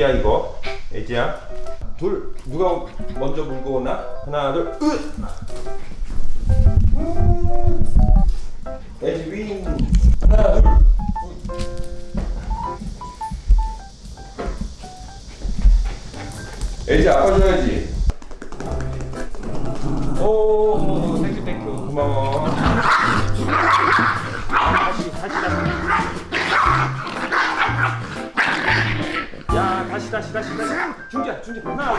야 이거 애지야 둘 누가 먼저 물고 오나 하나 둘 으! 음. 애지 윙 하나 둘 애지 아빠 줘야지 오 thank you thank you 고마워 다시 다시 다시. 다시 중기야 중기. 하나.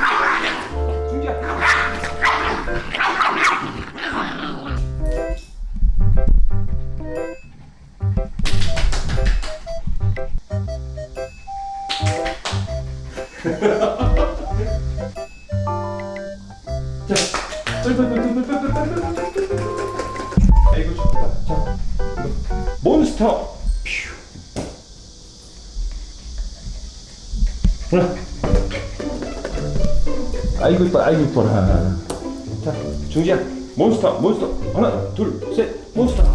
중기야. 자 아이고 좋다 자 이거. 몬스터 하나. 아이고 이뻐 아이고 이뻐라. 자 중지야 몬스터 몬스터. 하나 둘 셋. 몬스터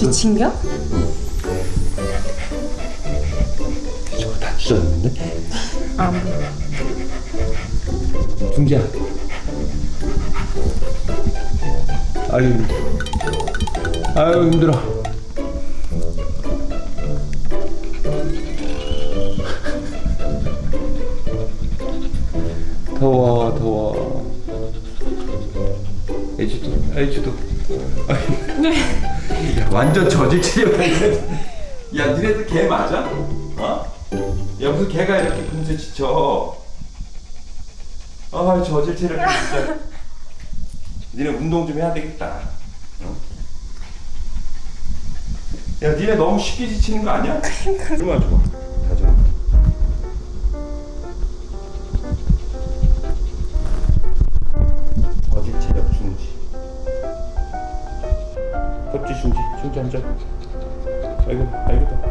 지친겨? 저거 다 찢었는데? 아, 뭐. 중지야 아유 아유 힘들어 더워 더워 애주도 애주도 야, 완전 저질 체력이야 야 니네들 개 맞아? 어? 야 무슨 개가 이렇게 금세 지쳐 아 저질 체력 진짜 니네 운동 좀 해야 되겠다 어? 야 니네 너무 쉽게 지치는 거 아니야? 얼마나 좋아 진짜 진짜 알겠다 알겠다